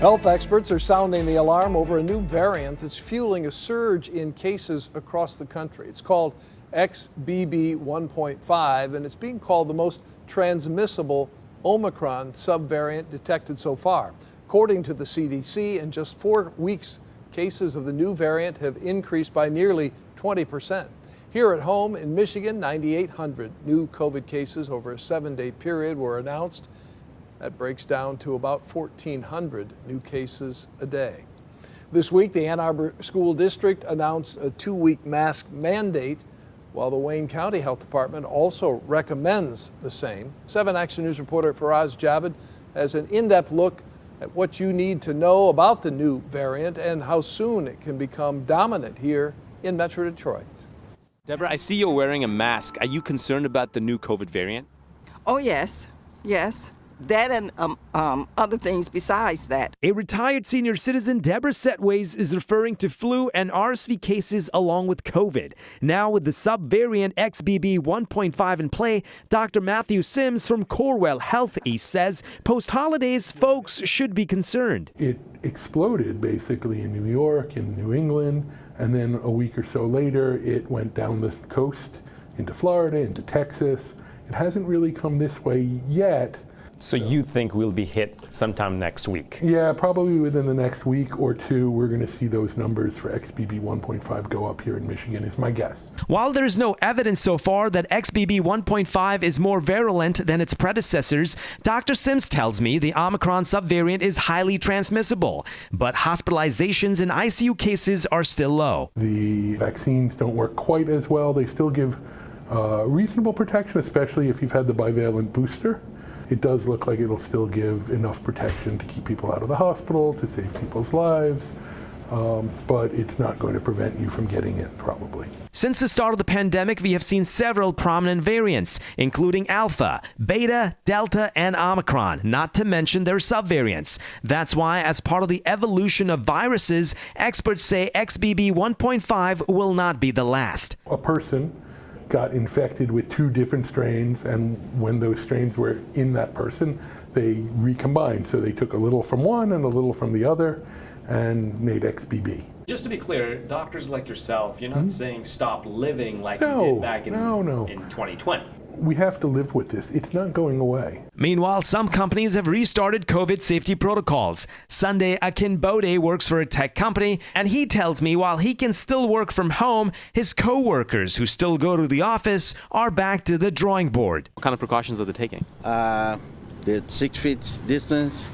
Health experts are sounding the alarm over a new variant that's fueling a surge in cases across the country. It's called XBB 1.5 and it's being called the most transmissible Omicron subvariant detected so far. According to the CDC, in just four weeks, cases of the new variant have increased by nearly 20 percent. Here at home in Michigan, 9,800 new COVID cases over a seven day period were announced. That breaks down to about 1,400 new cases a day. This week, the Ann Arbor School District announced a two week mask mandate, while the Wayne County Health Department also recommends the same. 7 Action News reporter Faraz Javed has an in depth look at what you need to know about the new variant and how soon it can become dominant here in Metro Detroit. Deborah, I see you're wearing a mask. Are you concerned about the new COVID variant? Oh, yes, yes that and um, um, other things besides that. A retired senior citizen, Deborah Setways, is referring to flu and RSV cases along with COVID. Now, with the subvariant XBB 1.5 in play, Dr. Matthew Sims from Corewell Health East says post holidays, folks should be concerned. It exploded basically in New York, in New England, and then a week or so later, it went down the coast into Florida, into Texas. It hasn't really come this way yet so you think we'll be hit sometime next week? Yeah, probably within the next week or two, we're going to see those numbers for XBB 1.5 go up here in Michigan, is my guess. While there's no evidence so far that XBB 1.5 is more virulent than its predecessors, Dr. Sims tells me the Omicron subvariant is highly transmissible, but hospitalizations and ICU cases are still low. The vaccines don't work quite as well. They still give uh, reasonable protection, especially if you've had the bivalent booster it does look like it'll still give enough protection to keep people out of the hospital, to save people's lives. Um, but it's not going to prevent you from getting it, probably. Since the start of the pandemic, we have seen several prominent variants, including Alpha, Beta, Delta, and Omicron, not to mention their subvariants. That's why, as part of the evolution of viruses, experts say XBB 1.5 will not be the last. A person got infected with two different strains, and when those strains were in that person, they recombined. So they took a little from one and a little from the other and made XBB. Just to be clear, doctors like yourself, you're not mm -hmm. saying stop living like no, you did back in, no, no. in 2020 we have to live with this. It's not going away. Meanwhile, some companies have restarted COVID safety protocols. Sunday, Akin Bode works for a tech company, and he tells me while he can still work from home, his co-workers who still go to the office are back to the drawing board. What kind of precautions are they taking? Uh, the six feet distance,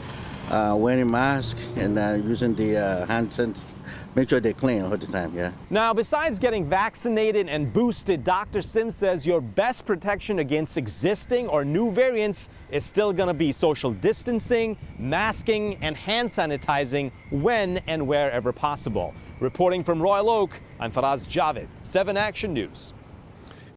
uh, wearing mask, and uh, using the uh, hand sanitizer make sure they're clean all the time, yeah. Now, besides getting vaccinated and boosted, Dr. Sims says your best protection against existing or new variants is still going to be social distancing, masking, and hand sanitizing when and wherever possible. Reporting from Royal Oak, I'm Faraz Javed, 7 Action News.